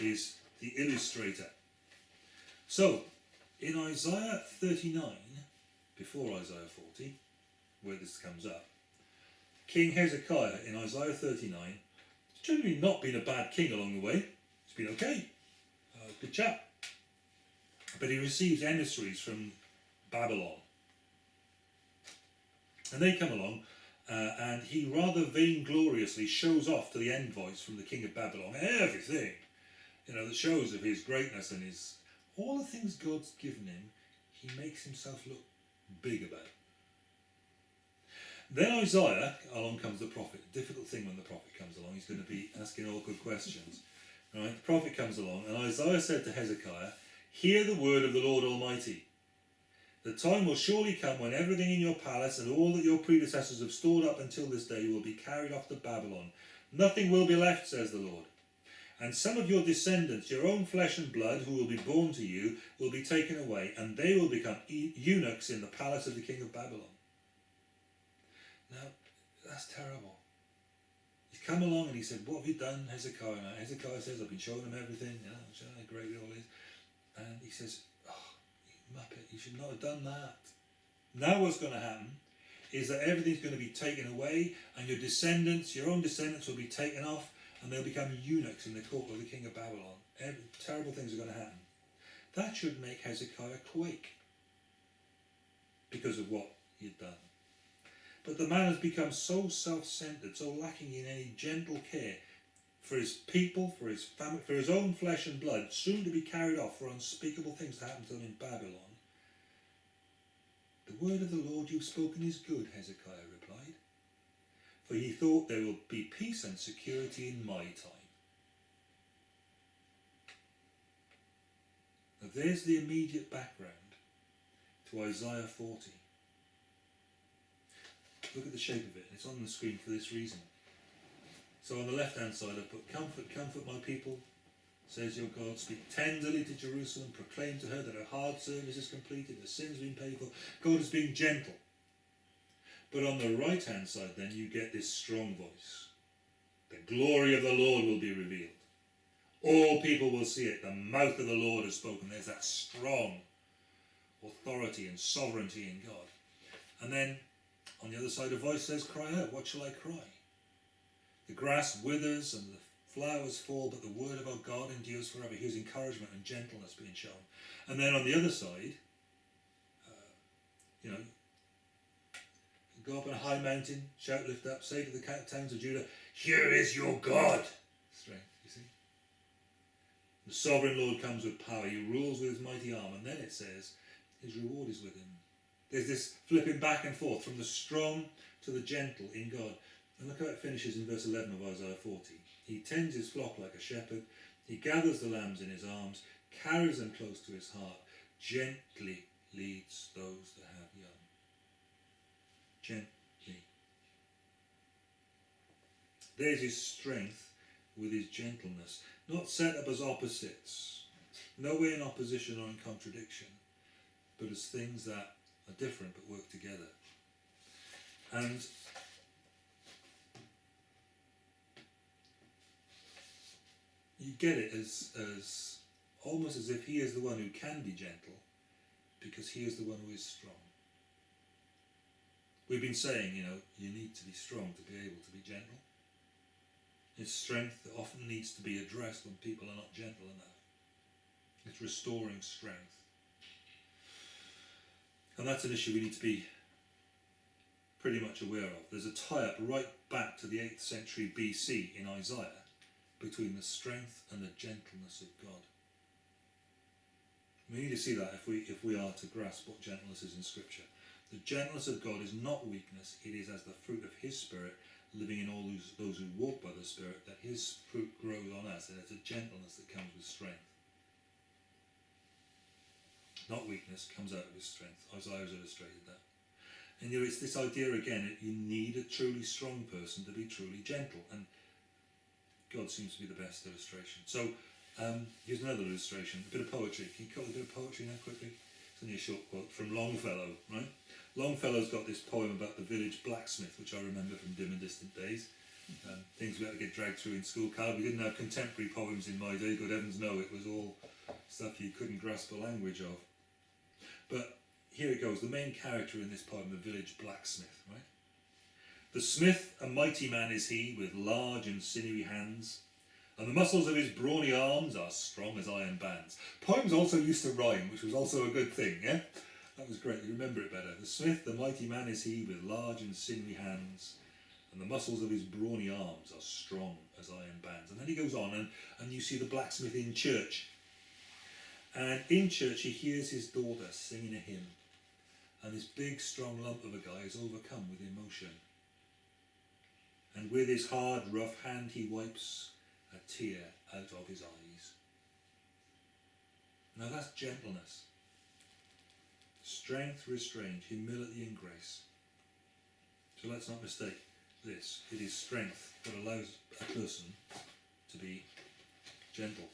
is the illustrator. So, in Isaiah 39, before Isaiah 40, where this comes up, King Hezekiah in Isaiah 39 has generally not been a bad king along the way. He's been okay, uh, good chap. But he receives emissaries from Babylon. And they come along uh, and he rather vaingloriously shows off to the envoys from the king of Babylon everything, you know, that shows of his greatness and his all the things God's given him, he makes himself look big about. Then Isaiah, along comes the prophet. Difficult thing when the prophet comes along, he's going to be asking awkward questions. Right? The prophet comes along, and Isaiah said to Hezekiah, Hear the word of the Lord Almighty. The time will surely come when everything in your palace and all that your predecessors have stored up until this day will be carried off to Babylon. Nothing will be left, says the Lord. And some of your descendants, your own flesh and blood, who will be born to you, will be taken away, and they will become eunuchs in the palace of the king of Babylon. Now, that's terrible. He's come along and he said, What have you done, Hezekiah? Hezekiah says, I've been showing them everything, you know, showing how great it all is. And he says, oh, Muppet, you should not have done that. Now what's going to happen is that everything's going to be taken away and your descendants, your own descendants will be taken off and they'll become eunuchs in the court of the king of Babylon. Every, terrible things are going to happen. That should make Hezekiah quake because of what he had done. But the man has become so self-centered, so lacking in any gentle care for his people, for his family, for his own flesh and blood, soon to be carried off for unspeakable things to happen to them in Babylon. The word of the Lord you've spoken is good, Hezekiah replied, for he thought there would be peace and security in my time. Now there's the immediate background to Isaiah 40. Look at the shape of it, it's on the screen for this reason. So on the left hand side I put comfort, comfort my people, says your God, speak tenderly to Jerusalem, proclaim to her that her hard service is completed, her sins have been paid for. God is being gentle. But on the right hand side then you get this strong voice. The glory of the Lord will be revealed. All people will see it. The mouth of the Lord has spoken. There's that strong authority and sovereignty in God. And then on the other side a voice says, cry out. What shall I cry? The grass withers and the flowers fall, but the word of our God endures forever. Here's encouragement and gentleness being shown. And then on the other side, uh, you know, go up on a high mountain, shout, lift up, say to the towns of Judah, Here is your God. Strength, you see. The sovereign Lord comes with power. He rules with his mighty arm. And then it says, His reward is with him. There's this flipping back and forth from the strong to the gentle in God. And look how it finishes in verse 11 of Isaiah 40. He tends his flock like a shepherd. He gathers the lambs in his arms, carries them close to his heart, gently leads those that have young. Gently. There's his strength with his gentleness, not set up as opposites, nowhere in opposition or in contradiction, but as things that are different but work together. And you get it as, as almost as if he is the one who can be gentle because he is the one who is strong. We've been saying, you know, you need to be strong to be able to be gentle. It's strength that often needs to be addressed when people are not gentle enough. It's restoring strength. And that's an issue we need to be pretty much aware of. There's a tie-up right back to the 8th century BC in Isaiah between the strength and the gentleness of God. We need to see that if we, if we are to grasp what gentleness is in Scripture. The gentleness of God is not weakness, it is as the fruit of His Spirit living in all those, those who walk by the Spirit that His fruit grows on us, and it's a gentleness that comes with strength. Not weakness, comes out of His strength. Isaiah has illustrated that. And you know, it's this idea again that you need a truly strong person to be truly gentle. And God seems to be the best illustration. So um, here's another illustration, a bit of poetry. Can you cut a bit of poetry now quickly? It's a short quote from Longfellow, right? Longfellow's got this poem about the village blacksmith, which I remember from dim and distant days. Um, things we had to get dragged through in school. Carl, we didn't have contemporary poems in my day. Good heavens, no! It was all stuff you couldn't grasp the language of. But here it goes. The main character in this poem, the village blacksmith, right? The smith, a mighty man is he, with large and sinewy hands, and the muscles of his brawny arms are strong as iron bands. Poems also used to rhyme, which was also a good thing, yeah? That was great, you remember it better. The smith, the mighty man is he, with large and sinewy hands, and the muscles of his brawny arms are strong as iron bands. And then he goes on, and, and you see the blacksmith in church. And in church, he hears his daughter singing a hymn, and this big, strong lump of a guy is overcome with emotion. And with his hard, rough hand, he wipes a tear out of his eyes. Now that's gentleness. Strength restraint, humility and grace. So let's not mistake this. It is strength that allows a person to be gentle.